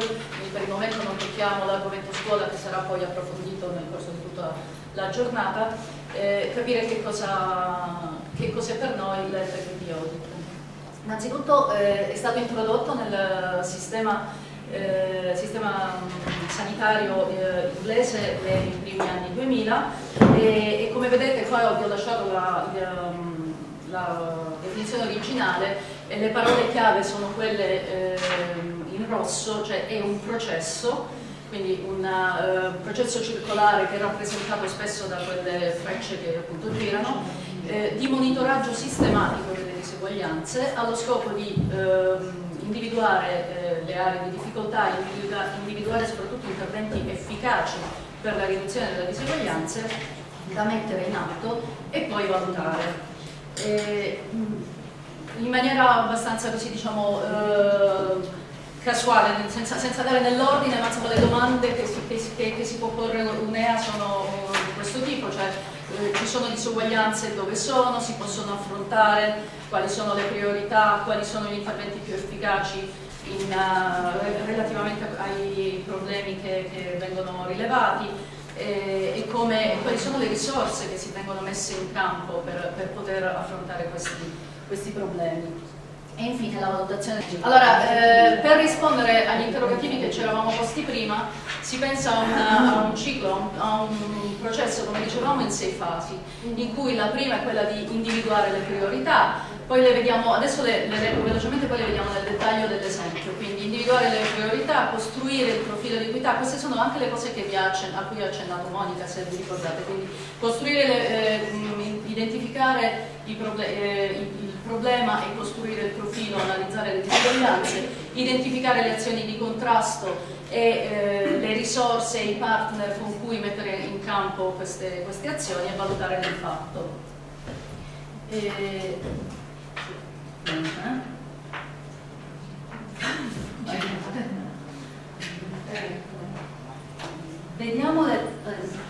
Eh, per il momento non tocchiamo l'argomento scuola che sarà poi approfondito nel corso di tutta la giornata, eh, capire che cosa, che cos'è per noi il l'FPP Audit. Innanzitutto eh, è stato introdotto nel sistema, eh, sistema mm, sanitario eh, inglese nei primi anni 2000 e, e come vedete qua vi ho lasciato la, la, mm, la definizione originale e le parole chiave sono quelle ehm, quindi un uh, processo circolare che è rappresentato spesso da quelle frecce che appunto girano, eh, di monitoraggio sistematico delle diseguaglianze allo scopo di eh, individuare eh, le aree di difficoltà, individua individuare soprattutto interventi efficaci per la riduzione delle diseguaglianze da mettere in atto e poi valutare. E, in maniera abbastanza così diciamo eh, casuale, senza, senza dare nell'ordine, ma insomma le domande che si, che, che si può porre un'EA sono di questo tipo, cioè eh, ci sono disuguaglianze dove sono, si possono affrontare, quali sono le priorità, quali sono gli interventi più efficaci in, uh, relativamente ai problemi che, che vengono rilevati e, e come, quali sono le risorse che si vengono messe in campo per, per poter affrontare questi, questi problemi. E infine la valutazione. Allora, eh, per rispondere agli interrogativi che ci eravamo posti prima, si pensa a, una, a un ciclo, a un processo, come dicevamo, in sei fasi, in cui la prima è quella di individuare le priorità, poi le vediamo, adesso le, le leggo velocemente, poi le vediamo nel dettaglio dell'esempio, quindi individuare le priorità, costruire il profilo di equità, queste sono anche le cose a cui ha accennato Monica, se vi ricordate, quindi costruire, le, eh, identificare i problemi, eh, problema è costruire il profilo, analizzare le disuguaglianze, identificare le azioni di contrasto e eh, le risorse e i partner con cui mettere in campo queste, queste azioni e valutare l'impatto. E... Vediamo le...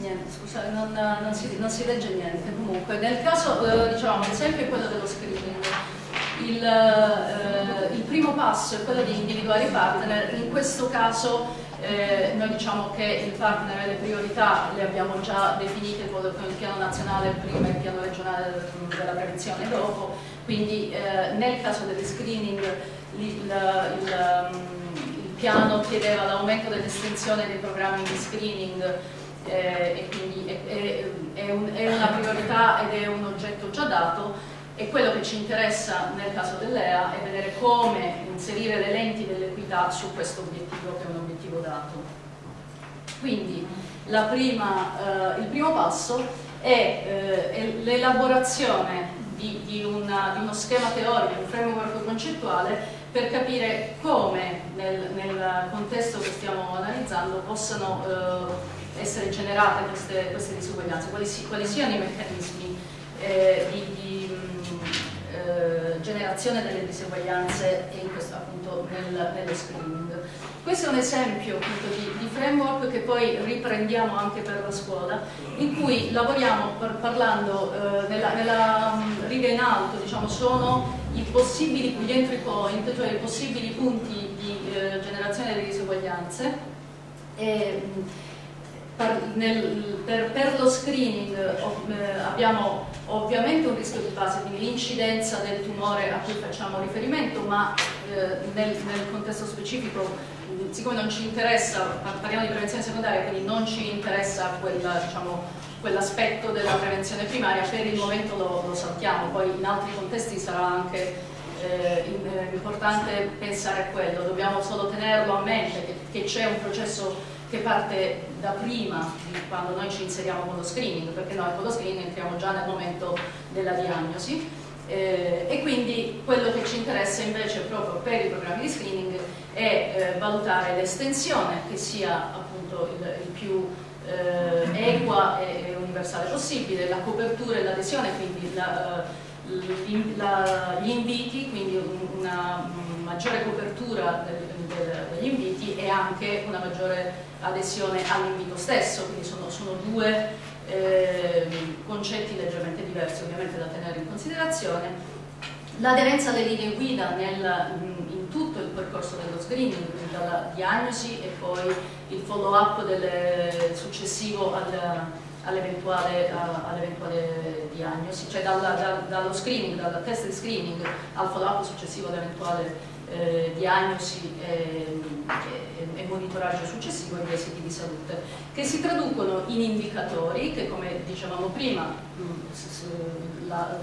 Niente, scusate, non, non, si, non, si, legge niente. Comunque, nel caso, eh, diciamo, l'esempio è quello dello screening. Il, eh, il, primo passo è quello di individuare i partner, in questo caso eh, noi diciamo che il partner e le priorità le abbiamo già definite con il piano nazionale prima e il piano regionale della prevenzione dopo, quindi eh, nel caso degli screening il, il, il piano chiedeva l'aumento dell'estensione dei programmi di screening eh, e quindi è, è, è, un, è, una priorità ed è un oggetto già dato e quello che ci interessa nel caso dell'EA è vedere come inserire le lenti dell'equità su questo obiettivo che è un obiettivo dato. Quindi prima, eh, il primo passo è eh, l'elaborazione di, di, di, uno schema teorico, un framework concettuale per capire come nel, nel contesto che stiamo analizzando possano eh, essere generate queste, queste disuguaglianze, quali, si, quali, siano i meccanismi eh, di, di mh, eh, generazione delle disuguaglianze in questo, appunto nel, nello screening. Questo è un esempio appunto, di, di, framework che poi riprendiamo anche per la scuola, in cui lavoriamo par parlando eh, nella, nella riga in alto, diciamo, sono i possibili, gli entry point, cioè i possibili punti di eh, generazione delle disuguaglianze. E, nel, per, per, lo screening eh, abbiamo ovviamente un rischio di base, quindi l'incidenza del tumore a cui facciamo riferimento, ma eh, nel, nel, contesto specifico, siccome non ci interessa, parliamo di prevenzione secondaria, quindi non ci interessa diciamo, quell'aspetto dell della prevenzione primaria, per il momento lo, lo, saltiamo, poi in altri contesti sarà anche eh, in, importante pensare a quello, dobbiamo solo tenerlo a mente che, che c'è un processo che parte da prima di quando noi ci inseriamo con lo screening, perché noi con lo screening entriamo già nel momento della diagnosi. Eh, e quindi quello che ci interessa invece proprio per i programmi di screening è eh, valutare l'estensione che sia appunto il, il più eh, equa e, universale possibile, la copertura e l'adesione, quindi la, eh, gli inviti, quindi una maggiore copertura del, del, degli inviti e anche una maggiore adesione all'invito stesso, quindi sono, sono due eh, concetti leggermente diversi ovviamente da tenere in considerazione. L'aderenza alle linee guida nel, in tutto il percorso dello screening, quindi dalla diagnosi e poi il follow up successivo all'eventuale all diagnosi, cioè dalla, da, dallo screening, dal test di screening al follow up successivo all'eventuale eh, diagnosi e, e, e, monitoraggio successivo degli esiti di salute, che si traducono in indicatori che, come dicevamo prima, mm, la,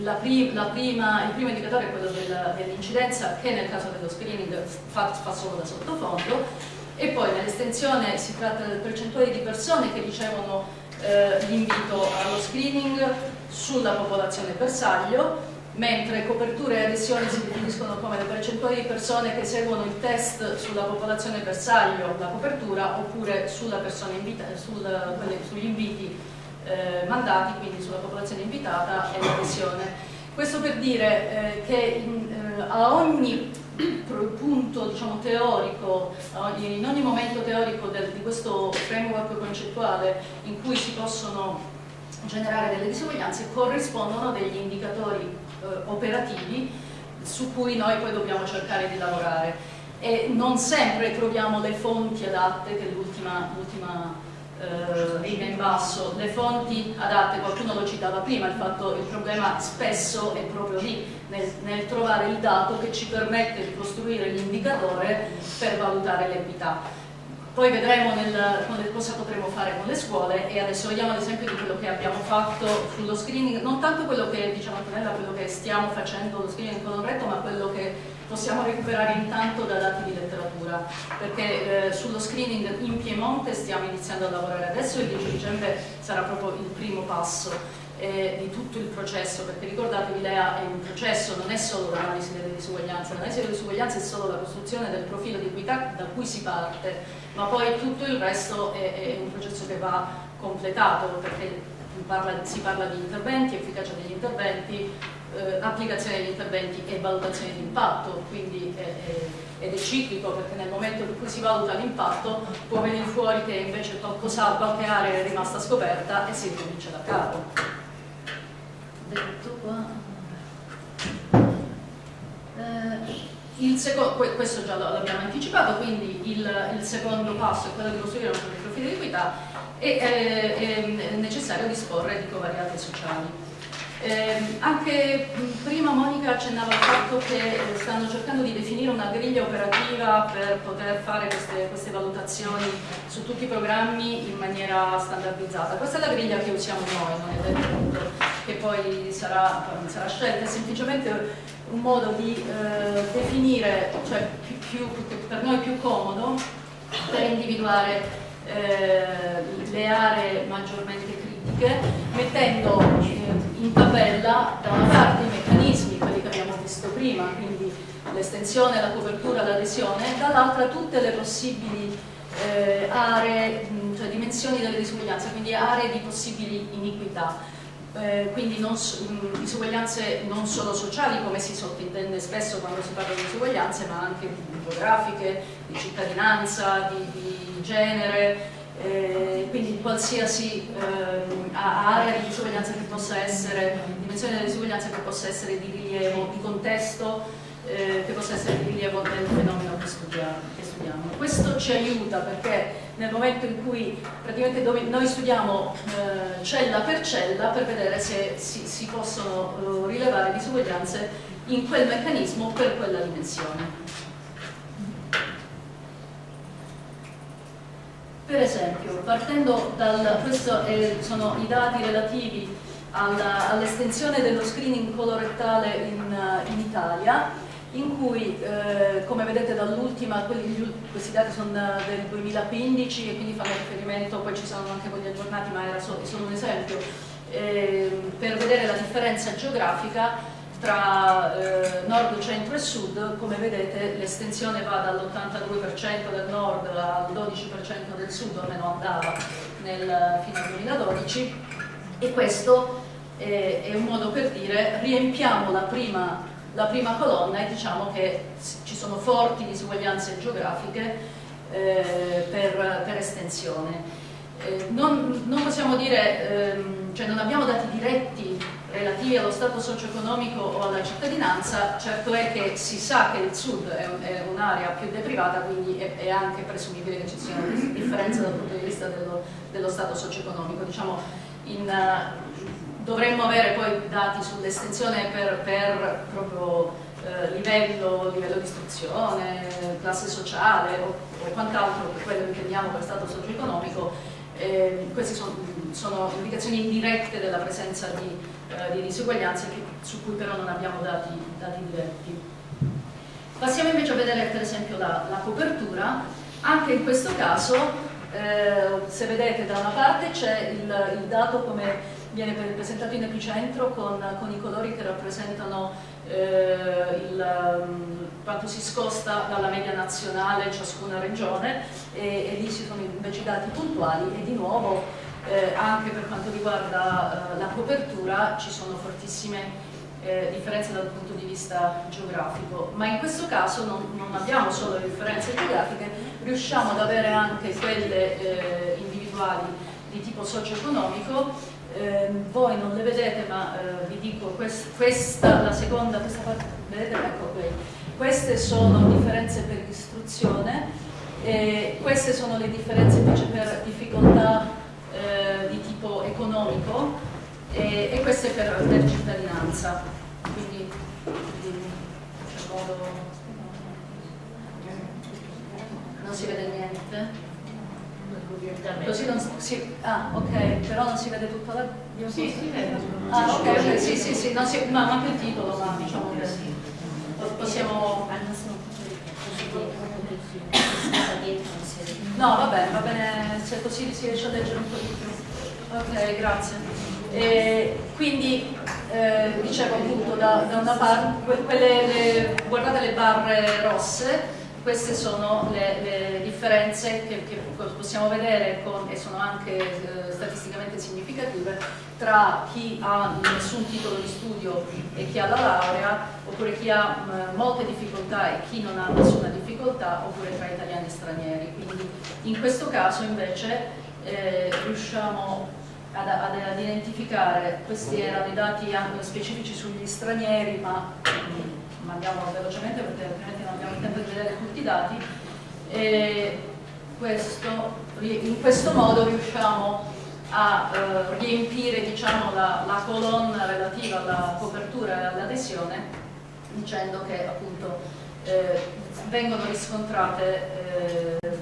la pri, la prima, il primo indicatore è quello dell'incidenza che nel caso dello screening fa, fa solo da sottofondo e poi nell'estensione si tratta del percentuale di persone che ricevono eh, l'invito allo screening sulla popolazione bersaglio mentre coperture e adesioni si definiscono come le percentuali di persone che seguono il test sulla popolazione bersaglio, la copertura, oppure sulla invita, sul, quelle, sugli inviti eh, mandati, quindi sulla popolazione invitata e l'adesione. Questo per dire eh, che in, eh, a ogni punto diciamo, teorico, in ogni momento teorico del, di questo framework concettuale in cui si possono generare delle disuguaglianze corrispondono degli indicatori eh, operativi su cui noi poi dobbiamo cercare di lavorare. E non sempre troviamo le fonti adatte che l'ultima eh, riga in basso, le fonti adatte, qualcuno lo citava prima, il, fatto, il problema spesso è proprio lì, nel, nel trovare il dato che ci permette di costruire l'indicatore per valutare l'equità poi vedremo nel, cosa potremo fare con le scuole e adesso vediamo l'esempio di quello che abbiamo fatto sullo screening, non tanto quello che, diciamo quello che stiamo facendo lo screening corretto, ma quello che possiamo recuperare intanto da dati di letteratura, perché eh, sullo screening in Piemonte stiamo iniziando a lavorare adesso e il 10 dicembre sarà proprio il primo passo eh, di tutto il processo, perché ricordatevi l'EA è un processo, non è solo l'analisi delle disuguaglianze, l'analisi delle disuguaglianze è solo la costruzione del profilo di equità da cui si parte, ma poi tutto il resto è, è un processo che va completato, perché parla, si parla di interventi, efficacia degli interventi, eh, applicazione degli interventi e valutazione di impatto, quindi è, è, ed è ciclico perché nel momento in cui si valuta l'impatto può venire fuori che invece qualcosa, qualche area è rimasta scoperta e si ricomincia da capo. Detto qua eh, secondo, questo già l'abbiamo anticipato quindi il, il, secondo passo è quello di costruire un profilo di equità e eh, è necessario disporre di covariate sociali eh, anche prima Monica accennava al fatto che eh, stanno cercando di definire una griglia operativa per poter fare queste, queste, valutazioni su tutti i programmi in maniera standardizzata. Questa è la griglia che usiamo noi, non è detto che poi sarà, sarà scelta, è semplicemente un modo di eh, definire, cioè più, più, per noi più comodo, per individuare eh, le aree maggiormente critiche, mettendo eh, in tabella da una parte i meccanismi, quelli che abbiamo visto prima, quindi l'estensione, la copertura, l'adesione, dall'altra tutte le possibili eh, aree, cioè dimensioni delle disuguaglianze, quindi aree di possibili iniquità. Eh, quindi non, mh, disuguaglianze non solo sociali come si sottintende spesso quando si parla di disuguaglianze ma anche geografiche, di cittadinanza, di, di genere, eh, quindi qualsiasi eh, area di disuguaglianza che possa essere, dimensione della disuguaglianza che possa essere di rilievo, di contesto, eh, che possa essere di rilievo del fenomeno che studiamo. Questo ci aiuta perché nel momento in cui praticamente noi studiamo eh, cella per cella per vedere se si, si possono eh, rilevare disuguaglianze in quel meccanismo per quella dimensione. Per esempio, partendo da questi sono i dati relativi all'estensione dello screening colorettale in, in Italia, in cui, eh, come vedete dall'ultima, questi dati sono del 2015 e quindi fanno riferimento, poi ci sono anche quelli aggiornati, ma era solo, solo un esempio, eh, per vedere la differenza geografica tra eh, nord, centro e sud, come vedete l'estensione va dall'82% del nord al 12% del sud, almeno andava nel, fino al 2012, e questo è, è un modo per dire riempiamo la prima la prima colonna e diciamo che ci sono forti disuguaglianze geografiche eh, per, per, estensione. Eh, non, non, possiamo dire, ehm, cioè non abbiamo dati diretti relativi allo stato socio-economico o alla cittadinanza, certo è che si sa che il sud è, un'area più deprivata, quindi è, anche presumibile che ci sia una differenza dal punto di vista dello, dello stato socio-economico. Diciamo, in, dovremmo avere poi dati sull'estensione per, per, proprio eh, livello, livello, di istruzione, classe sociale o, o quant'altro per quello che intendiamo per stato socio-economico. Eh, queste sono, sono, indicazioni indirette della presenza di, eh, di disuguaglianze che, su cui però non abbiamo dati, dati, diretti. Passiamo invece a vedere per esempio la, la copertura. Anche in questo caso, eh, se vedete da una parte c'è il, il dato come viene presentato in epicentro con, con i colori che rappresentano eh, il, um, quanto si scosta dalla media nazionale ciascuna regione e, e lì ci sono invece i dati puntuali e di nuovo eh, anche per quanto riguarda eh, la copertura ci sono fortissime eh, differenze dal punto di vista geografico, ma in questo caso non, non abbiamo solo le differenze geografiche, riusciamo ad avere anche quelle eh, individuali di tipo socio-economico eh, voi non le vedete ma eh, vi dico quest, questa, la seconda, questa parte, vedete? Ecco qui, queste sono differenze per istruzione, eh, queste sono le differenze invece per difficoltà eh, di tipo economico e queste per, per cittadinanza, quindi non si vede niente. Così non si, ah, ok, però non si vede tutta la... Sì, si vede. Ah, ok, okay sì, sì, sì, non si, ma anche il titolo, ma diciamo che possiamo... No, va bene, va bene, se così si riesce a leggere un po' di più. Ok, grazie. E quindi, eh, dicevo appunto, da, da una parte, quelle, le, guardate le barre rosse, queste sono le, le differenze che, che, possiamo vedere con, e sono anche eh, statisticamente significative tra chi ha nessun titolo di studio e chi ha la laurea oppure chi ha mh, molte difficoltà e chi non ha nessuna difficoltà oppure tra italiani e stranieri. Quindi in questo caso invece eh, riusciamo ad, ad, ad, identificare questi erano i dati specifici sugli stranieri ma ma andiamo velocemente perché altrimenti non abbiamo tempo di vedere tutti i dati e questo, in questo modo riusciamo a eh, riempire diciamo, la, la, colonna relativa alla copertura e all'adesione dicendo che appunto eh, vengono riscontrate eh,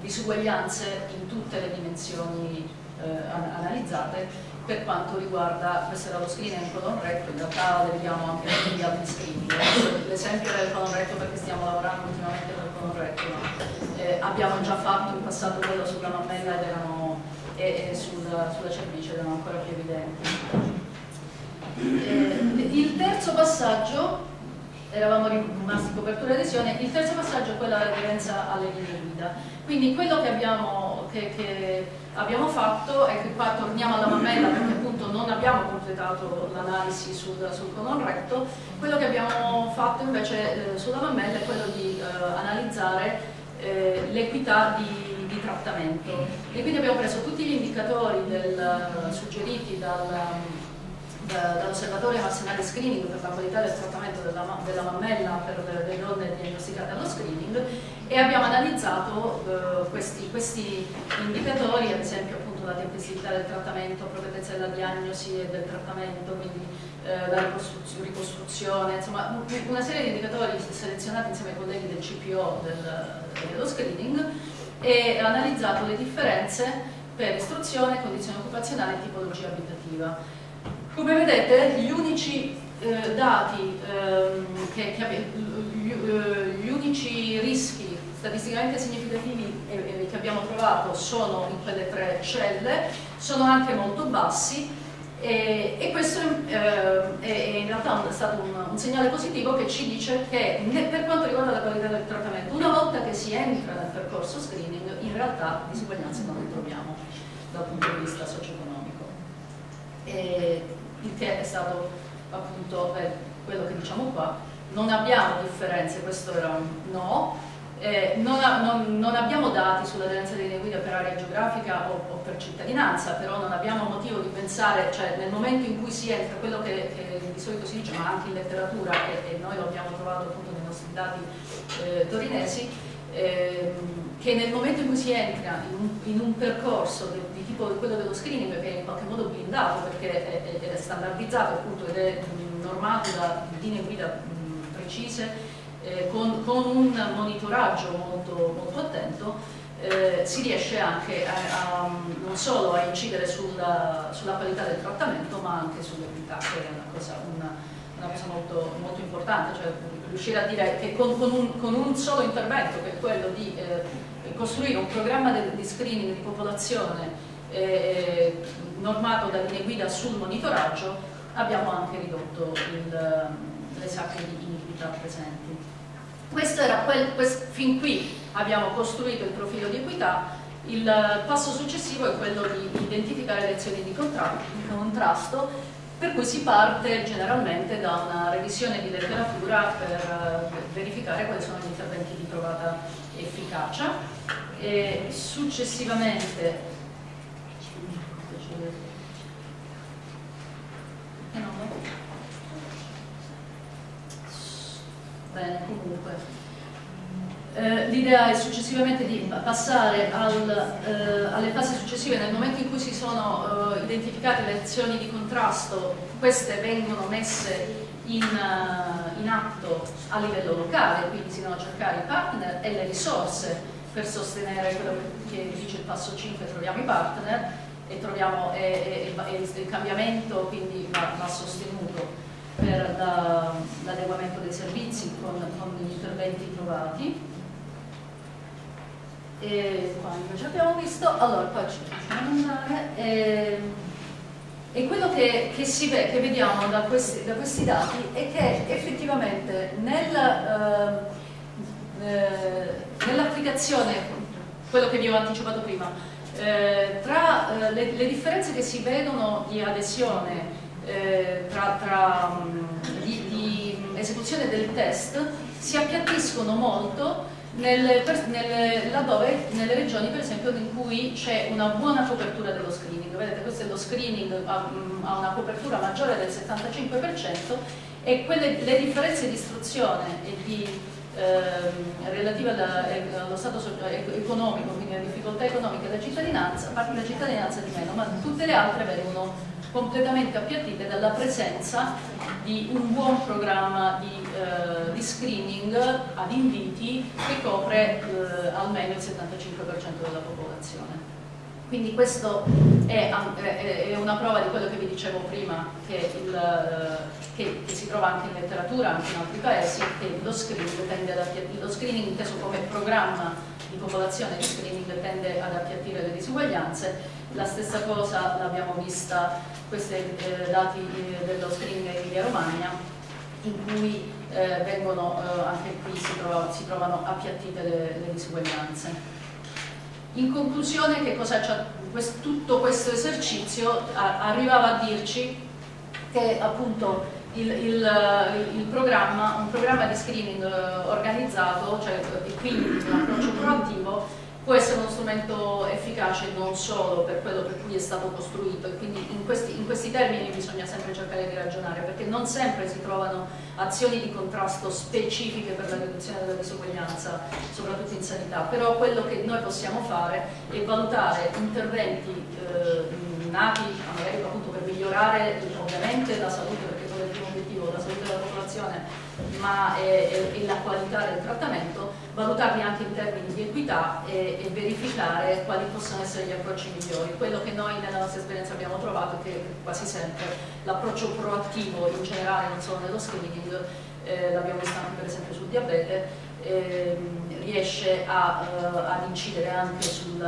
disuguaglianze in tutte le dimensioni eh, analizzate per quanto riguarda, questo era lo screening colon recto, in realtà vediamo anche negli altri screening. L'esempio del colon recto perché stiamo lavorando ultimamente con il recto, no? eh, abbiamo già fatto in passato quello sulla mammella ed erano, e, e sulla, sulla cervice erano ancora più evidenti. Eh, il terzo passaggio, eravamo rimasti copertura e adesione, il terzo passaggio è quella dell'aderenza alle linee guida. Quindi quello che abbiamo, che, che abbiamo fatto è che qua torniamo alla mammella perché appunto non abbiamo completato l'analisi sul, sul, colon recto, quello che abbiamo fatto invece eh, sulla mammella è quello di eh, analizzare eh, l'equità di, di, trattamento. E quindi abbiamo preso tutti gli indicatori del, suggeriti dal dall'osservatorio nazionale screening per la qualità del trattamento della, della mammella per le, donne diagnosticate allo screening e abbiamo analizzato eh, questi, questi, indicatori, ad esempio appunto la tempestività del trattamento, appropriatezza della diagnosi e del trattamento, quindi eh, la ricostruzione, ricostruzione, insomma una serie di indicatori selezionati insieme ai colleghi del CPO del, dello screening e analizzato le differenze per istruzione, condizione occupazionale e tipologia abitativa. Come vedete gli unici eh, dati ehm, che, che gli, eh, gli, unici rischi statisticamente significativi eh, che abbiamo trovato sono in quelle tre celle, sono anche molto bassi e, e questo eh, è, in realtà è stato un, un, segnale positivo che ci dice che per quanto riguarda la qualità del trattamento, una volta che si entra nel percorso screening, in realtà disuguaglianze non le troviamo dal punto di vista socio-economico. Il che è stato appunto eh, quello che diciamo qua, non abbiamo differenze, questo era un no, eh, non, non, non, abbiamo dati sull'aderenza delle linee guida per area geografica o, o, per cittadinanza, però non abbiamo motivo di pensare, cioè nel momento in cui si entra, quello che, che di solito si dice, ma anche in letteratura, e, e noi lo abbiamo trovato appunto nei nostri dati eh, torinesi, eh, che nel momento in cui si entra in un, in un percorso di, di tipo quello dello screening, che è in qualche modo blindato perché è, è, è standardizzato appunto ed è normato da linee guida mh, precise, eh, con, con, un monitoraggio molto, molto attento eh, si riesce anche a, a, non solo a incidere sulla, sulla, qualità del trattamento ma anche sull'equità che è una cosa, una, una cosa molto, molto, importante, cioè riuscire a dire che con, con, un, con, un, solo intervento che è quello di eh, costruire un programma di, di screening di popolazione eh, normato da linee guida sul monitoraggio abbiamo anche ridotto il, le sacche di iniquità presenti. Questo era quel, quest, fin qui abbiamo costruito il profilo di equità, il passo successivo è quello di identificare le azioni di contrasto, per cui si parte generalmente da una revisione di letteratura per verificare quali sono gli interventi di provata efficacia e successivamente Bene, comunque. Eh, L'idea è successivamente di passare al, eh, alle fasi successive, nel momento in cui si sono eh, identificate le azioni di contrasto, queste vengono messe in, uh, in, atto a livello locale, quindi si devono cercare i partner e le risorse per sostenere quello che dice il passo 5, troviamo i partner e, troviamo, e, e, e il cambiamento quindi va, va sostenuto per l'adeguamento dei servizi con, con, gli interventi trovati. E qua invece abbiamo visto, allora qua ci possiamo andare. E, e quello che, che, si che vediamo da questi, da questi, dati è che effettivamente nel, eh, eh, nell'applicazione, quello che vi ho anticipato prima, eh, tra eh, le, le differenze che si vedono di adesione eh, tra, tra mm, di, di, esecuzione del test si appiattiscono molto nel, nel, laddove, nelle regioni per esempio in cui c'è una buona copertura dello screening. Vedete, questo è lo screening, ha, mm, ha una copertura maggiore del 75% e quelle, le differenze di istruzione e di ehm, relative alla, allo stato economico, quindi alle difficoltà economiche della cittadinanza, parte la cittadinanza di meno, ma tutte le altre vengono completamente appiattite dalla presenza di un buon programma di, eh, di screening ad inviti che copre eh, almeno il 75% della popolazione. Quindi questo è, è, una prova di quello che vi dicevo prima, che, il, che, che, si trova anche in letteratura, anche in altri paesi, che lo screening tende ad lo screening inteso come programma di popolazione di screening tende ad appiattire le disuguaglianze, la stessa cosa l'abbiamo vista questi eh, dati eh, dello screening in Emilia Romagna in cui eh, vengono, eh, anche qui si, trova, si, trovano appiattite le, le disuguaglianze. In conclusione, che cosa quest, tutto questo esercizio arrivava a dirci che appunto il, il, il, programma, un programma di screening eh, organizzato, cioè, e quindi un approccio proattivo, può essere uno strumento efficace non solo per quello per cui è stato costruito e quindi in questi, in questi, termini bisogna sempre cercare di ragionare perché non sempre si trovano azioni di contrasto specifiche per la riduzione della disuguaglianza soprattutto in sanità. Però quello che noi possiamo fare è valutare interventi eh, nati magari appunto per migliorare ovviamente la salute il primo obiettivo la salute della popolazione ma è, è, è la qualità del trattamento valutarli anche in termini di equità e, e, verificare quali possono essere gli approcci migliori. Quello che noi nella nostra esperienza abbiamo trovato è che quasi sempre l'approccio proattivo in generale, non solo nello screening, eh, l'abbiamo visto anche per esempio sul diabete, eh, riesce a, uh, ad incidere anche sul,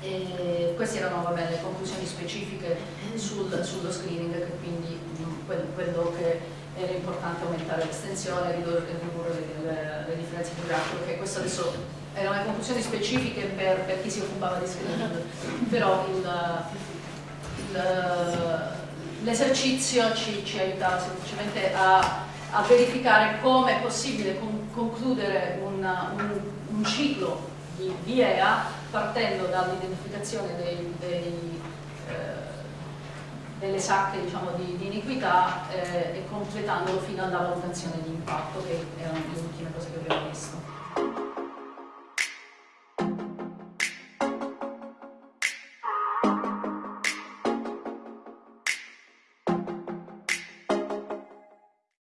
sull'equità. queste erano vabbè, le conclusioni specifiche sul, sullo screening, che quindi mh, quello che era importante aumentare l'estensione, ridurre, ridurre le, le, differenze geografiche, perché questo adesso erano le conclusioni specifiche per, per chi si occupava di screening, però l'esercizio ci, ci aiutava semplicemente a, a, verificare come è possibile con, concludere un, un, un, ciclo di, di EA partendo dall'identificazione eh, delle sacche diciamo, di, di, iniquità eh, e completandolo fino alla valutazione di impatto che erano le ultime cose che abbiamo visto.